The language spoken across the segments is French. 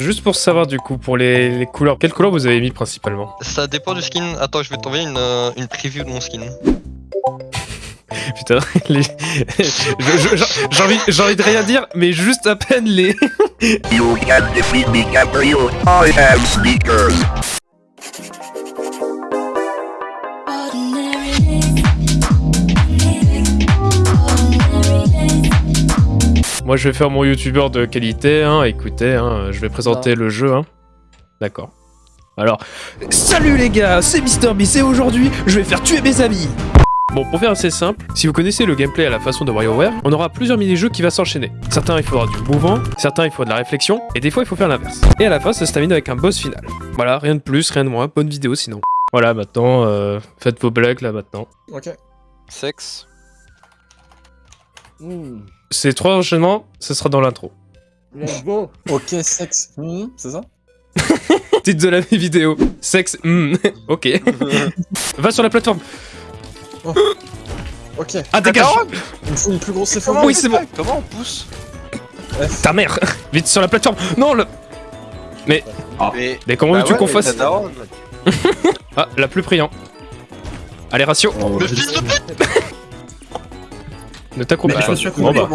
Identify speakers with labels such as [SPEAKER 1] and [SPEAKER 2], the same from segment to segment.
[SPEAKER 1] Juste pour savoir du coup, pour les, les couleurs, quelles couleurs vous avez mis principalement
[SPEAKER 2] Ça dépend du skin. Attends, je vais t'envoyer une, euh, une preview de mon skin.
[SPEAKER 1] Putain, les... j'ai envie, j'ai envie de rien dire, mais juste à peine les...
[SPEAKER 3] You can defeat me, Gabriel. I have sneakers.
[SPEAKER 1] Moi je vais faire mon youtubeur de qualité, hein, écoutez, hein, je vais présenter le jeu, hein. D'accord. Alors, salut les gars, c'est MrBeast et aujourd'hui, je vais faire tuer mes amis Bon, pour faire assez simple, si vous connaissez le gameplay à la façon de WarioWare, on aura plusieurs mini-jeux qui vont s'enchaîner. Certains, il faudra du mouvement, certains, il faudra de la réflexion, et des fois, il faut faire l'inverse. Et à la fin, ça se termine avec un boss final. Voilà, rien de plus, rien de moins, bonne vidéo sinon. Voilà, maintenant, euh, faites vos blagues là maintenant.
[SPEAKER 4] Ok.
[SPEAKER 5] Sexe.
[SPEAKER 4] Hmm.
[SPEAKER 1] Ces trois enchaînements, ce sera dans l'intro.
[SPEAKER 4] Let's go. Ok, sexe. Hmm, c'est ça?
[SPEAKER 1] Titre de la vidéo. Sexe, hmm, ok. Va sur la plateforme.
[SPEAKER 4] Ok.
[SPEAKER 1] Ah, dégage
[SPEAKER 4] Il me faut une plus grosse effort.
[SPEAKER 1] Oui, c'est bon.
[SPEAKER 5] Comment on pousse?
[SPEAKER 1] Ta mère Vite sur la plateforme Non, le...
[SPEAKER 5] Mais.
[SPEAKER 1] Mais comment
[SPEAKER 5] Bah
[SPEAKER 1] veux-tu
[SPEAKER 5] ouais,
[SPEAKER 1] qu'on fasse. Ah, la plus priant. Allez, ratio.
[SPEAKER 2] Mais fils de pute
[SPEAKER 1] Ne t'accroupis
[SPEAKER 5] Mais
[SPEAKER 1] pas.
[SPEAKER 5] je suis
[SPEAKER 1] Bon bah.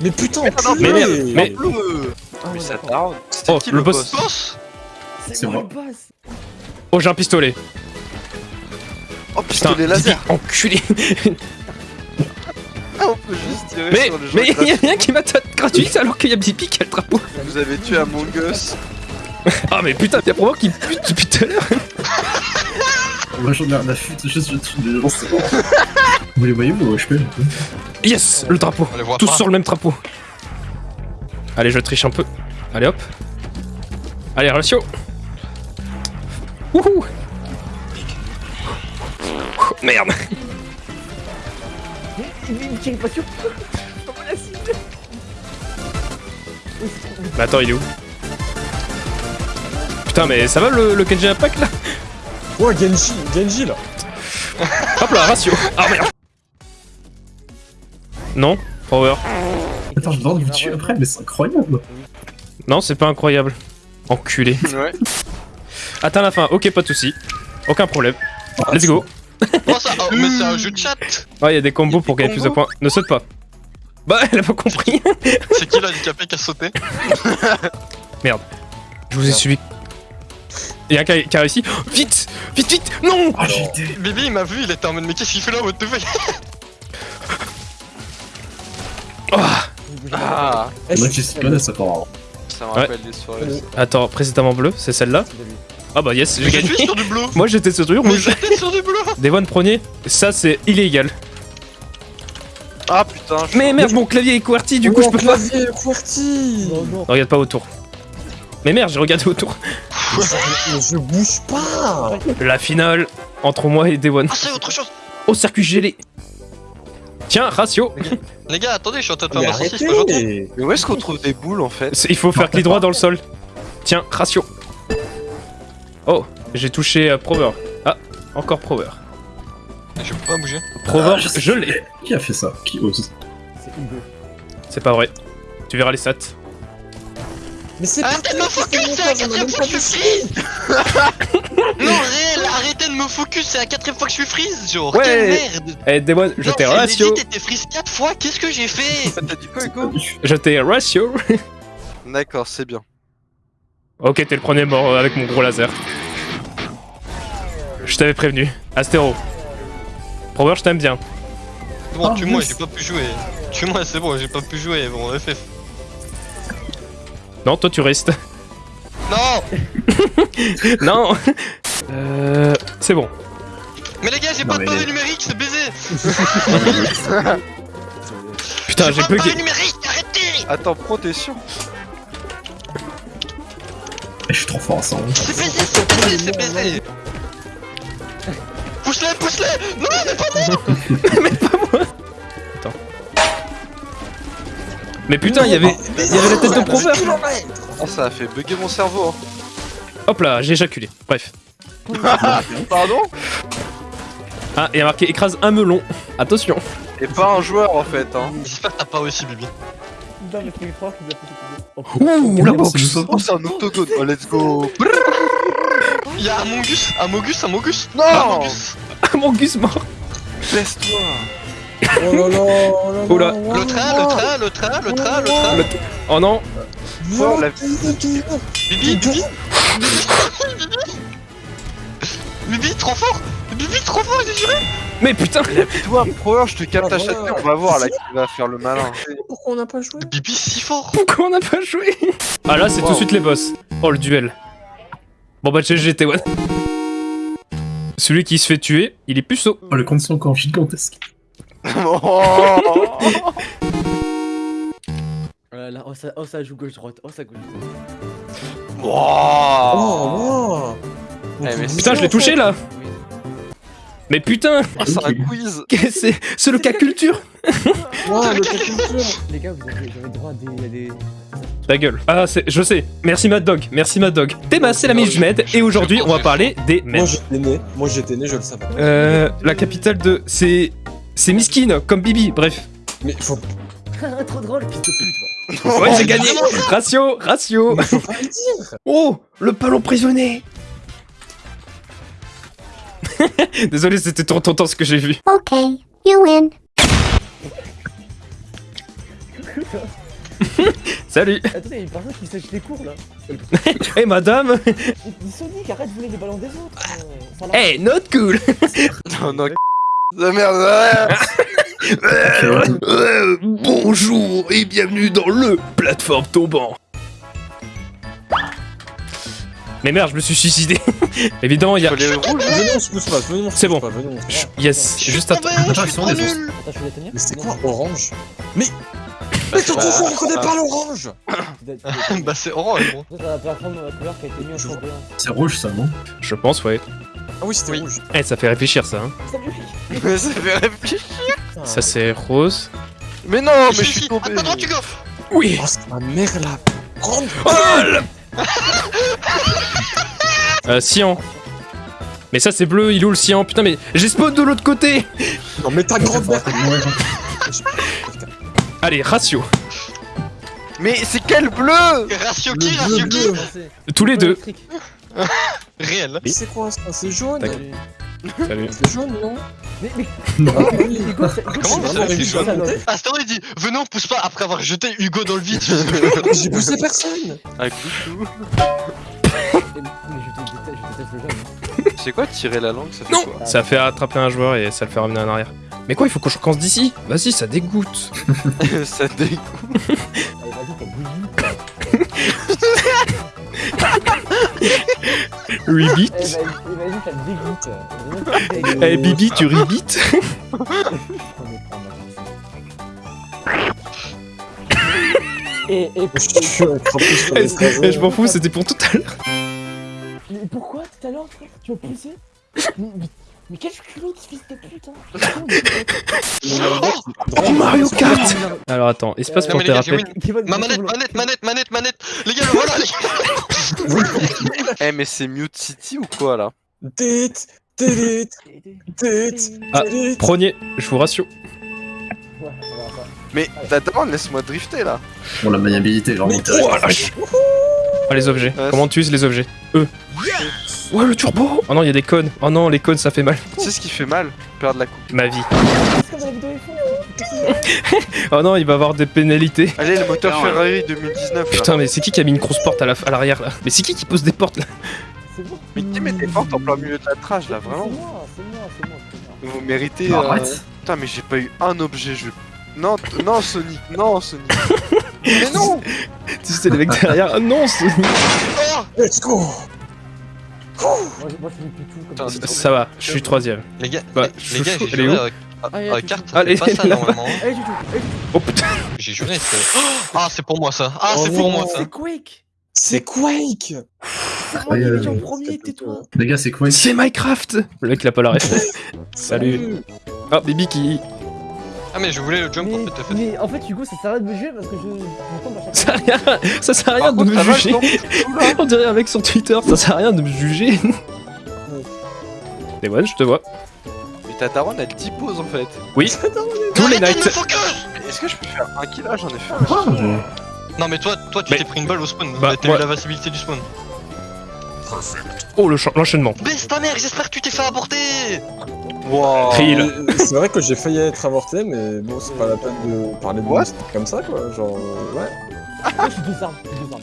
[SPEAKER 4] Mais putain,
[SPEAKER 1] mais merde, mais-.
[SPEAKER 4] Ah,
[SPEAKER 5] Mais. C'était
[SPEAKER 1] Oh,
[SPEAKER 5] qui
[SPEAKER 1] le boss.
[SPEAKER 2] Boss
[SPEAKER 6] C'est moi.
[SPEAKER 1] Oh, j'ai un pistolet.
[SPEAKER 5] Oh
[SPEAKER 1] Putain,
[SPEAKER 5] pistolet laser.
[SPEAKER 1] Enculé.
[SPEAKER 5] Ah, on peut juste tirer
[SPEAKER 1] Mais,
[SPEAKER 5] sur gens
[SPEAKER 1] mais il y a
[SPEAKER 5] gratuits.
[SPEAKER 1] rien qui m'attaque gratuit alors qu'il y a Bibi qui a le drapeau.
[SPEAKER 5] Vous avez tué Among Us.
[SPEAKER 1] Ah, mais putain, y'a probablement qui pute depuis tout à l'heure.
[SPEAKER 6] Moi j'en ai rien à foutre, juste le truc de gens, c'est bon. Vous les voyez ou je peux
[SPEAKER 1] Yes, le drapeau.
[SPEAKER 2] On les voit
[SPEAKER 1] Tous
[SPEAKER 2] pas.
[SPEAKER 1] sur le même drapeau. Allez, je triche un peu. Allez, hop. Allez, ratio. Wouhou. Merde. Mais attends, il est où? Putain, mais ça va le, le Kenji Impact là?
[SPEAKER 4] Ouais, Genji, Genji là.
[SPEAKER 1] Hop là, ratio. Ah merde. Non, power.
[SPEAKER 6] Attends, je vais devoir vous tuer après, mais c'est incroyable
[SPEAKER 1] Non, c'est pas incroyable. Enculé.
[SPEAKER 5] Ouais.
[SPEAKER 1] Atteins la fin, ok, pas de soucis. Aucun problème. Let's go.
[SPEAKER 2] Oh, ça... oh, mais c'est un jeu de chat
[SPEAKER 1] Ouais, il y a des combos pour
[SPEAKER 5] des
[SPEAKER 1] gagner plus de points. Ne saute pas. Bah, elle a pas compris.
[SPEAKER 2] C'est qui l'handicapé qui a sauté
[SPEAKER 1] Je vous ai suivi. Il y a un qui a, qui a réussi. Oh, vite Vite, vite Non
[SPEAKER 6] Ah, j'ai été.
[SPEAKER 2] Bibi il m'a vu, il était en mode mais qu'est-ce qu'il fait là what the fuck
[SPEAKER 1] Ah,
[SPEAKER 5] Ah,
[SPEAKER 6] ça part.
[SPEAKER 5] ça me
[SPEAKER 1] Ouais.
[SPEAKER 5] rappelle des soirées.
[SPEAKER 1] Attends, précédemment bleu, c'est celle-là Ah bah yes, j'ai gagné.
[SPEAKER 2] sur du bleu
[SPEAKER 1] Moi j'étais sur du rouge.
[SPEAKER 2] j'étais sur du bleu
[SPEAKER 1] Devon premier, ça c'est illégal.
[SPEAKER 5] Ah putain, je
[SPEAKER 1] Mais merde, mon clavier est QWERTY, du coup je
[SPEAKER 4] Oh,
[SPEAKER 1] peux pas.
[SPEAKER 4] clavier QWERTY Non, non.
[SPEAKER 1] Regarde pas autour. Mais merde, j'ai regardé autour.
[SPEAKER 4] Je bouge pas
[SPEAKER 1] La finale entre moi et Devon.
[SPEAKER 2] Ah c'est autre chose
[SPEAKER 1] Au circuit gelé. Tiens, ratio.
[SPEAKER 2] Les gars attendez, je suis en train de faire
[SPEAKER 4] Mais
[SPEAKER 2] ma saucisse,
[SPEAKER 5] Mais où est-ce qu'on trouve des boules en fait
[SPEAKER 1] Il faut faire clic droit dans le sol. Tiens, ratio. Oh, j'ai touché euh, Prover. Ah, encore Prover.
[SPEAKER 2] Je peux pas bouger.
[SPEAKER 1] Prover,
[SPEAKER 6] Ah, je
[SPEAKER 1] l'ai.
[SPEAKER 6] Qui a fait ça Qui ose
[SPEAKER 1] C'est pas vrai. Tu verras les stats.
[SPEAKER 4] Mais c'est
[SPEAKER 2] Arrêtez de me focus, c'est la quatrième fois que je suis freeze Non réel, arrêtez de me focus, c'est la quatrième fois que je suis freeze genre
[SPEAKER 1] Ouais.
[SPEAKER 2] Quelle merde
[SPEAKER 1] Eh, Devon, je
[SPEAKER 2] Non,
[SPEAKER 1] t'ai ratio.
[SPEAKER 2] dit, t'étais freeze 4 fois, qu'est-ce que j'ai fait?
[SPEAKER 5] T'as dit quoi Hugo?
[SPEAKER 1] Je t'ai ratio.
[SPEAKER 5] D'accord, c'est bien.
[SPEAKER 1] Ok, t'es le premier mort euh, avec mon gros laser. Je t'avais prévenu. Astéro. Prover, je t'aime bien.
[SPEAKER 2] C'est bon,
[SPEAKER 6] Ah,
[SPEAKER 2] tue-moi, j'ai pas pu jouer. Tue-moi, c'est bon, j'ai pas pu jouer, bon, FF.
[SPEAKER 1] Non, toi tu restes.
[SPEAKER 2] Non
[SPEAKER 1] non. Euh, c'est bon.
[SPEAKER 2] Mais les gars, j'ai pas de pavé numérique, c'est baisé
[SPEAKER 1] Putain, j'ai
[SPEAKER 2] pas
[SPEAKER 1] bugué.
[SPEAKER 2] numérique, arrêtez
[SPEAKER 5] Attends, pro, t'es sûr
[SPEAKER 6] Eh, Je suis trop fort à ça. hein.
[SPEAKER 2] C'est baisé, c'est baisé, c'est baisé Pousse-les, pousse-les Non, mais pas moi
[SPEAKER 1] Mais putain, il y avait, il y avait la tête de Prover.
[SPEAKER 5] Oh, ça a fait bugger mon cerveau. hein.
[SPEAKER 1] Hop là, j'ai éjaculé. Bref.
[SPEAKER 5] Pardon?
[SPEAKER 1] Ah, et il y a marqué écrase un melon. Attention.
[SPEAKER 5] Et pas un joueur en fait. Hein.
[SPEAKER 2] J'espère que t'as pas aussi, Bibi.
[SPEAKER 7] mais
[SPEAKER 1] Ouh, la boxe
[SPEAKER 5] Oh, c'est un octogone. Oh, let's go.
[SPEAKER 2] Y'a Amongus, Amogus, Amogus.
[SPEAKER 5] Non
[SPEAKER 2] Amogus.
[SPEAKER 1] Mon gus mort
[SPEAKER 5] Baisse-toi.
[SPEAKER 4] Oh là là, oh là
[SPEAKER 1] Oh là.
[SPEAKER 2] Le train, le train, le train, le train, le train.
[SPEAKER 1] Oh non
[SPEAKER 5] Oh, la-
[SPEAKER 2] Bibi, Bibi. Bibi, trop fort. Bibi, trop fort, j'ai juré.
[SPEAKER 1] Mais putain
[SPEAKER 5] Toi, pro, je te capte à
[SPEAKER 4] Ah,
[SPEAKER 5] fois. On va voir là qui va faire le malin.
[SPEAKER 4] Pourquoi on n'a pas joué?
[SPEAKER 2] Bibi, si fort.
[SPEAKER 1] Pourquoi on n'a pas joué? Ah là, c'est tout de suite les boss. Oh, le duel. Bon bah, GG, T1. Celui qui se fait tuer, il est puceau.
[SPEAKER 6] Oh, le compte sont encore gigantesque.
[SPEAKER 5] Oh
[SPEAKER 7] Oh là là, oh ça, oh ça joue gauche-droite, oh ça gauche-droite.
[SPEAKER 5] Wow.
[SPEAKER 4] Oh,
[SPEAKER 5] Eh, mais
[SPEAKER 1] Putain, je l'ai touché là Mais putain
[SPEAKER 5] Oh, c'est un quiz.
[SPEAKER 1] C'est? C'est le cas culture
[SPEAKER 4] wow, le calculateur.
[SPEAKER 7] Les gars, vous avez, vous avez droit à des, à des...
[SPEAKER 1] Ta gueule. Ah, c'est- je sais. Merci Mad Dog. Merci Mad Dog. Théma, c'est l'ami du Med. Et aujourd'hui, on va parler des
[SPEAKER 4] Moi
[SPEAKER 1] Med.
[SPEAKER 4] j'étais né, moi j'étais né, je le savais.
[SPEAKER 1] Euh, la capitale de... C'est... C'est Miskin, comme Bibi, bref.
[SPEAKER 4] Mais faut,
[SPEAKER 7] Trop drôle, fils de pute.
[SPEAKER 1] Ouais, j'ai gagné Ratio, ratio
[SPEAKER 4] mais faut pas le dire.
[SPEAKER 1] Oh Le ballon prisonnier Désolé, c'était trop tentant ce que j'ai vu.
[SPEAKER 8] Okay, you win.
[SPEAKER 1] Salut
[SPEAKER 7] Attendez, il y a une personne qui sèche les cours là.
[SPEAKER 1] Eh madame
[SPEAKER 7] Dis Sonic, arrête de voler les ballons des autres.
[SPEAKER 1] Eh, not cool
[SPEAKER 5] Non, non. La merde.
[SPEAKER 1] Bonjour et bienvenue dans le plateforme tombant. Mais merde, je me suis suicidé. Évidemment, il y a... C'est bon. Yes,
[SPEAKER 2] Je suis
[SPEAKER 1] juste.
[SPEAKER 7] Attends, tenir.
[SPEAKER 4] Mais c'est quoi orange Mais Mais t'es confond, on connaît pas l'orange
[SPEAKER 2] Bah, c'est orange, gros.
[SPEAKER 7] C'est
[SPEAKER 6] rouge ça, non?
[SPEAKER 1] Je pense, ouais.
[SPEAKER 4] Ah oui, c'était
[SPEAKER 2] Oui.
[SPEAKER 4] rouge.
[SPEAKER 1] Eh, ça fait réfléchir, ça. Hein.
[SPEAKER 5] Ça fait réfléchir.
[SPEAKER 1] Ça, c'est rose.
[SPEAKER 5] Mais non, mais je suis tombé.
[SPEAKER 2] Droite, Hugo.
[SPEAKER 1] Oui
[SPEAKER 4] Oh, c'est ma mère là Grande
[SPEAKER 1] Oh, Euh, cyan. Mais ça, c'est bleu, il est où le cyan? Putain, mais j'ai spawn de l'autre côté
[SPEAKER 4] Non mais ta grande mère
[SPEAKER 1] Allez, ratio.
[SPEAKER 5] Mais c'est quel bleu?
[SPEAKER 2] Ratio qui, ratio qui?
[SPEAKER 1] Tous les deux.
[SPEAKER 2] Réel.
[SPEAKER 4] Mais c'est quoi ça C'est jaune.
[SPEAKER 1] Salut.
[SPEAKER 4] C'est jaune, non
[SPEAKER 7] Mais, mais,
[SPEAKER 4] Ah oui
[SPEAKER 7] Hugo,
[SPEAKER 2] Comment
[SPEAKER 7] c'est une
[SPEAKER 2] jaune
[SPEAKER 7] salope.
[SPEAKER 2] Astor il dit Venez on pousse pas après avoir jeté Hugo dans le vide.
[SPEAKER 4] J'ai poussé personne
[SPEAKER 5] Avec tout.
[SPEAKER 7] Mais je te déteste, je déteste le jeune.
[SPEAKER 5] C'est quoi tirer la langue Ça fait
[SPEAKER 1] Non
[SPEAKER 5] quoi
[SPEAKER 1] Ça fait attraper un joueur et ça le fait ramener en arrière. Mais quoi, il faut que je recommence d'ici Vas-y, ça dégoûte.
[SPEAKER 5] Ça dégoûte.
[SPEAKER 7] Allez, vas-y, t'as bouilli.
[SPEAKER 1] 8 bits.
[SPEAKER 7] Eh, tu dégoûtes.
[SPEAKER 1] Eh, Bibi, tu rebites.
[SPEAKER 7] Et,
[SPEAKER 4] Je
[SPEAKER 1] Eh, Je m'en fous, c'était pour tout à l'heure.
[SPEAKER 7] mais pourquoi tout à l'heure, frère, tu m'as poussé mais, quel culot de fils de pute, hein
[SPEAKER 1] Oh, Mario Kart Alors attends, espace pour.
[SPEAKER 7] Kevin,
[SPEAKER 2] Ma manette, manette, manette, manette, manette. Les gars, le voilà, les gars.
[SPEAKER 5] Eh, mais c'est Mute City ou quoi là?
[SPEAKER 1] Ah, Premier, je vous rassure.
[SPEAKER 7] Ouais, on va pas.
[SPEAKER 5] Mais t'attends, laisse-moi drifter là.
[SPEAKER 6] Bon, la maniabilité terrible.
[SPEAKER 1] Oh la Ah, les objets. Comment tu uses les objets? E. Ouais, le turbo Oh non, il y a des cônes. Oh non, les cônes, ça fait mal.
[SPEAKER 5] Tu sais ce qui fait mal Perdre la coupe.
[SPEAKER 1] Ma vie.
[SPEAKER 7] IPhone.
[SPEAKER 1] Oh non, il va avoir des pénalités.
[SPEAKER 5] Allez, le moteur Ferrari 2019 là.
[SPEAKER 1] Putain, mais c'est qui qui a mis une grosse porte à la- à l'arrière là Mais c'est qui qui pose des portes là
[SPEAKER 7] C'est bon.
[SPEAKER 5] Mais qui met des portes en plein milieu de la trash là,
[SPEAKER 7] C'est
[SPEAKER 5] vraiment
[SPEAKER 7] moi, c'est moi, c'est moi, c'est moi.
[SPEAKER 5] Vous méritez. Euh,
[SPEAKER 6] Arrête
[SPEAKER 5] Putain, mais j'ai pas eu un objet. Je. Non, non, Sonic, non, Sonic. mais non
[SPEAKER 1] Tu sais, les mecs derrière. Ah non, Sonic.
[SPEAKER 2] Oh
[SPEAKER 4] Let's go
[SPEAKER 7] Moi, moi, je comme ça.
[SPEAKER 1] Ça va, je suis troisième.
[SPEAKER 2] Les gars,
[SPEAKER 1] Bah,
[SPEAKER 2] les, les gars, j'ai juré
[SPEAKER 1] où
[SPEAKER 2] avec.
[SPEAKER 7] Ah,
[SPEAKER 2] carte,
[SPEAKER 1] Allez,
[SPEAKER 2] c'est pas ça normalement.
[SPEAKER 7] Du tout.
[SPEAKER 1] Oh putain
[SPEAKER 2] J'ai juré, c'est. Ah, c'est pour moi ça. Ah,
[SPEAKER 4] Oh
[SPEAKER 2] c'est pour moi ça.
[SPEAKER 7] C'est Quake
[SPEAKER 4] C'est Quake
[SPEAKER 7] C'est moi qui
[SPEAKER 6] Ouais,
[SPEAKER 7] l'ai dit en
[SPEAKER 6] ouais,
[SPEAKER 7] premier, tais-toi
[SPEAKER 6] Les gars, c'est quoi
[SPEAKER 1] C'est Minecraft Le mec il a pas la ref. Salut Oh, Bibi qui.
[SPEAKER 2] Ah, mais je voulais le jump
[SPEAKER 7] mais,
[SPEAKER 2] en fait, fait.
[SPEAKER 7] mais en fait, Hugo, ça sert à rien de me juger parce que je,
[SPEAKER 1] Ça sert à rien, ça sert à rien de
[SPEAKER 5] contre,
[SPEAKER 1] me
[SPEAKER 5] va,
[SPEAKER 1] juger. On dirait un mec sur Twitter, ça sert à rien de me juger. Et ouais, je te vois.
[SPEAKER 5] Mais ta daronne elle t'y pose en fait.
[SPEAKER 1] Oui, tous les nights.
[SPEAKER 2] me focus
[SPEAKER 5] est-ce que je peux faire un kill là J'en ai fait un.
[SPEAKER 2] Non mais toi, toi tu
[SPEAKER 1] Mais-
[SPEAKER 2] t'es pris une balle au spawn.
[SPEAKER 1] Bah,
[SPEAKER 2] T'as
[SPEAKER 1] ouais.
[SPEAKER 2] eu la facilité du spawn.
[SPEAKER 1] Oh, le ch- l'enchaînement.
[SPEAKER 2] Baisse ta mère, j'espère que tu t'es fait aborter
[SPEAKER 5] Wow.
[SPEAKER 4] C'est vrai que j'ai failli être avorté, mais bon, c'est pas la peine de parler de moi comme ça, quoi. Genre, euh, ouais.
[SPEAKER 7] Moi, j'ai deux armes, j'ai deux armes.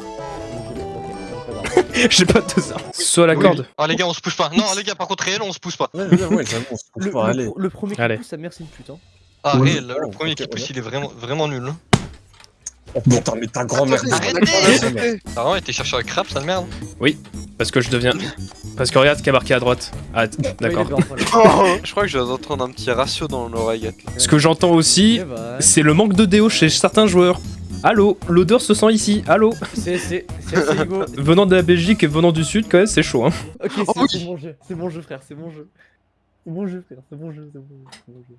[SPEAKER 1] J'ai pas de ça. Soit la corde.
[SPEAKER 2] Ah les gars, on se pousse pas. Non les gars, par contre réel, on se pousse pas.
[SPEAKER 4] Ouais, ouais, on se
[SPEAKER 7] Le,
[SPEAKER 4] pas, allez.
[SPEAKER 7] le, le premier qui
[SPEAKER 1] Allez.
[SPEAKER 7] pousse, sa mère, c'est une pute. Hein.
[SPEAKER 2] Ah réel, le
[SPEAKER 4] Oh,
[SPEAKER 2] premier qui pousse, il est vraiment, vraiment nul.
[SPEAKER 4] Oh putain, mais ta grand-mère.
[SPEAKER 2] Arrêtez. Ah ouais, t'es chercheur de crap, ça de merde.
[SPEAKER 1] Parce que je deviens. Parce que regarde ce qui a marqué à droite. Ah, d'accord.
[SPEAKER 7] Est
[SPEAKER 5] Oh, je crois que je vais entendre un petit ratio dans l'oreillette.
[SPEAKER 1] Ce que j'entends aussi.
[SPEAKER 7] Eh bah,
[SPEAKER 1] c'est le manque de déo chez certains joueurs. Allô, l'odeur se sent ici. Allô
[SPEAKER 7] C'est.
[SPEAKER 1] Venant de la Belgique et venant du Sud, quand même, c'est chaud. Hein.
[SPEAKER 7] Ok,
[SPEAKER 5] Oh
[SPEAKER 7] c'est
[SPEAKER 5] oui.
[SPEAKER 7] c'est mon jeu, c'est mon jeu, frère, c'est mon jeu. C'est mon jeu, frère, c'est mon jeu, c'est mon jeu, c'est mon jeu.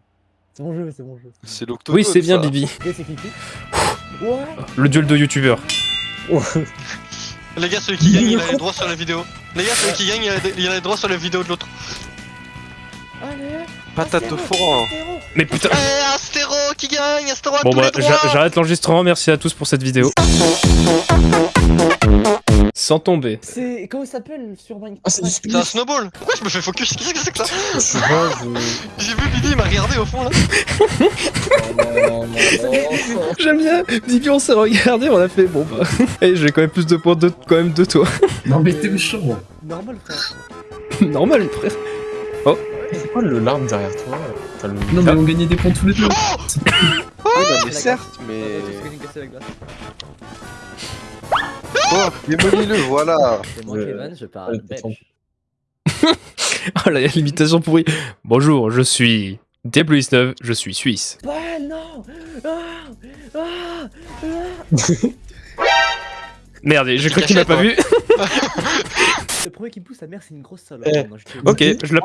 [SPEAKER 7] C'est mon jeu, c'est mon jeu.
[SPEAKER 5] C'est l'octogone.
[SPEAKER 1] Oui, c'est bien,
[SPEAKER 5] ça.
[SPEAKER 1] Bibi.
[SPEAKER 7] Ouais
[SPEAKER 1] Le duel de youtubeurs.
[SPEAKER 2] Les gars, celui qui gagne, il a les droits sur la vidéo. Les gars, celui qui gagne, il a, il a les droits sur la vidéo de l'autre.
[SPEAKER 7] Allez
[SPEAKER 5] Patate au four.
[SPEAKER 1] Mais putain.
[SPEAKER 2] Eh, Astéro qui gagne, Astéro a
[SPEAKER 1] Bon
[SPEAKER 2] tous
[SPEAKER 1] bah, j'arrête l'enregistrement. Merci à tous pour cette vidéo. Sans tomber.
[SPEAKER 7] C'est. Comment il s'appelle sur Minecraft
[SPEAKER 4] Ah, c'est
[SPEAKER 2] un snowball Pourquoi je me fais focus? Qu'est-ce que c'est que ça?
[SPEAKER 4] Je sais pas, je.
[SPEAKER 2] J'ai vu Bibi, il m'a regardé au fond là.
[SPEAKER 4] Non, non, non.
[SPEAKER 1] J'aime bien. Bibi, on s'est regardé, on a fait bon bah. Eh, j'ai quand même plus de points de, quand même de toi.
[SPEAKER 6] Non, mais t'es méchant.
[SPEAKER 7] Normal, frère.
[SPEAKER 1] Normal, frère.
[SPEAKER 4] C'est quoi le larme derrière toi? Le-
[SPEAKER 6] Non, mais on gagnait des points tous les deux.
[SPEAKER 5] Oui, bah, mais
[SPEAKER 7] La
[SPEAKER 5] certes, mais. Oh, démolis-le, voilà.
[SPEAKER 7] C'est moi,
[SPEAKER 4] Euh,
[SPEAKER 7] Kevin, je parle
[SPEAKER 4] ouais,
[SPEAKER 7] belge.
[SPEAKER 1] Oh la limitation pourrie. Bonjour, je suis Diablo19, je suis suisse.
[SPEAKER 7] Bah non ah, ah, ah.
[SPEAKER 1] Merde, cru
[SPEAKER 2] T'es
[SPEAKER 1] qu'il m'a pas vu.
[SPEAKER 7] Le premier qui pousse sa mère, c'est une grosse salope.
[SPEAKER 4] Eh,
[SPEAKER 7] Non, je
[SPEAKER 1] Ok, je la.